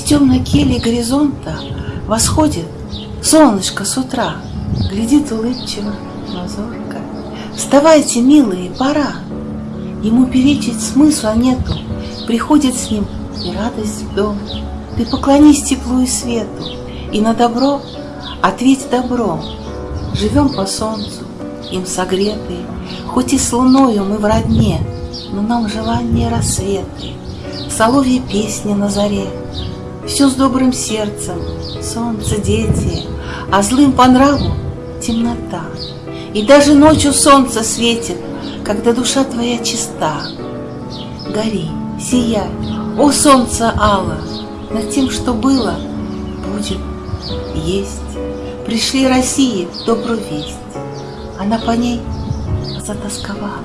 темной келье горизонта Восходит солнышко с утра, Глядит улыбчиво, мазурка. Вставайте, милые, пора. Ему перечить смысла нету, Приходит с ним и радость в дом. Ты поклонись теплу и свету, И на добро ответь добром. Живем по солнцу, им согретые, Хоть и с луною мы в родне, Но нам желание рассветы, Соловья песни на заре. Все с добрым сердцем, солнце, дети, А злым по нраву темнота. И даже ночью солнце светит, Когда душа твоя чиста. Гори, сияй, о солнце ало, Над тем, что было, будет, есть. Пришли России добрую весть, Она по ней затасковала.